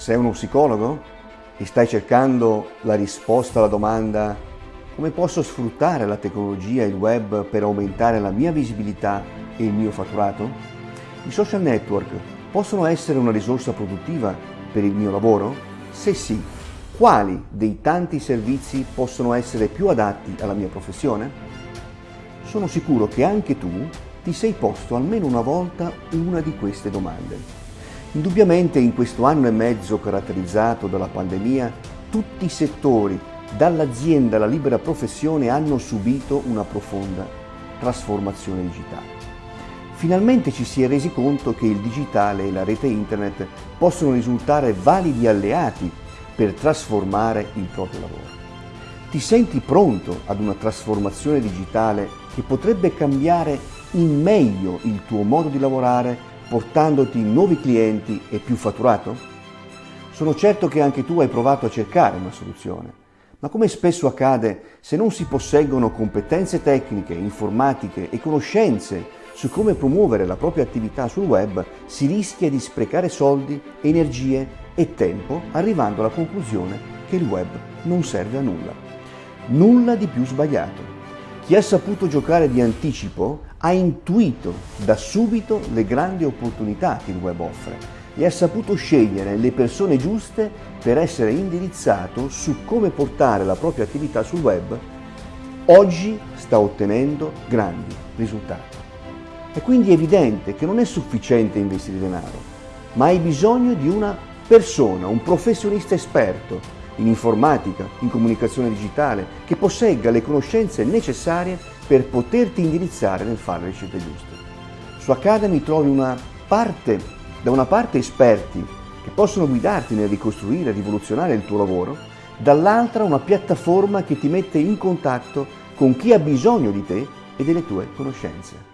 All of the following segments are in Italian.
Sei uno psicologo e stai cercando la risposta alla domanda come posso sfruttare la tecnologia e il web per aumentare la mia visibilità e il mio fatturato? I social network possono essere una risorsa produttiva per il mio lavoro? Se sì, quali dei tanti servizi possono essere più adatti alla mia professione? Sono sicuro che anche tu ti sei posto almeno una volta una di queste domande. Indubbiamente in questo anno e mezzo caratterizzato dalla pandemia, tutti i settori, dall'azienda alla libera professione, hanno subito una profonda trasformazione digitale. Finalmente ci si è resi conto che il digitale e la rete internet possono risultare validi alleati per trasformare il proprio lavoro. Ti senti pronto ad una trasformazione digitale che potrebbe cambiare in meglio il tuo modo di lavorare portandoti nuovi clienti e più fatturato? Sono certo che anche tu hai provato a cercare una soluzione, ma come spesso accade, se non si posseggono competenze tecniche, informatiche e conoscenze su come promuovere la propria attività sul web, si rischia di sprecare soldi, energie e tempo, arrivando alla conclusione che il web non serve a nulla. Nulla di più sbagliato. Chi ha saputo giocare di anticipo ha intuito da subito le grandi opportunità che il web offre e ha saputo scegliere le persone giuste per essere indirizzato su come portare la propria attività sul web, oggi sta ottenendo grandi risultati. È quindi evidente che non è sufficiente investire denaro, ma hai bisogno di una persona, un professionista esperto in informatica, in comunicazione digitale, che possegga le conoscenze necessarie per poterti indirizzare nel fare le scelte giuste. Su Academy trovi una parte, da una parte esperti che possono guidarti nel ricostruire e rivoluzionare il tuo lavoro, dall'altra una piattaforma che ti mette in contatto con chi ha bisogno di te e delle tue conoscenze.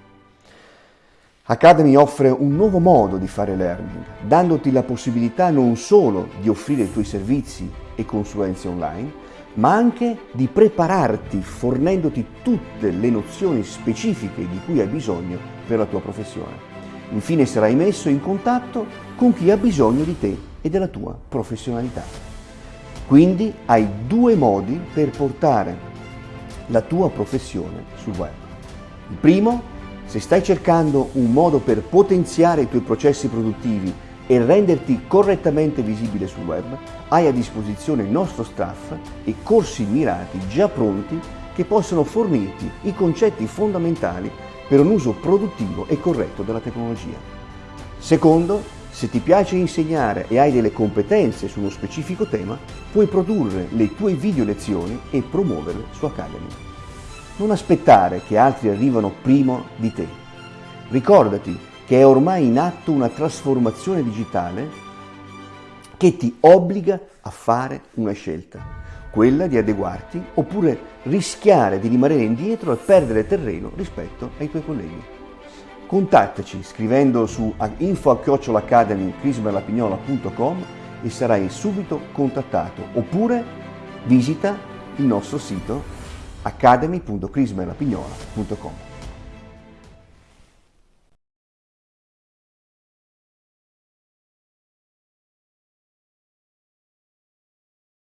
Academy offre un nuovo modo di fare learning, dandoti la possibilità non solo di offrire i tuoi servizi e consulenze online, ma anche di prepararti fornendoti tutte le nozioni specifiche di cui hai bisogno per la tua professione. Infine sarai messo in contatto con chi ha bisogno di te e della tua professionalità. Quindi hai due modi per portare la tua professione sul web. Il primo, se stai cercando un modo per potenziare i tuoi processi produttivi e renderti correttamente visibile sul web, hai a disposizione il nostro staff e corsi mirati già pronti che possono fornirti i concetti fondamentali per un uso produttivo e corretto della tecnologia. Secondo, se ti piace insegnare e hai delle competenze su uno specifico tema, puoi produrre le tue video lezioni e promuoverle su Academy. Non aspettare che altri arrivano prima di te. Ricordati che è ormai in atto una trasformazione digitale che ti obbliga a fare una scelta, quella di adeguarti oppure rischiare di rimanere indietro e perdere terreno rispetto ai tuoi colleghi. Contattaci scrivendo su info-academy.crismerlapignola.com e sarai subito contattato oppure visita il nostro sito academy.crismerlapignola.com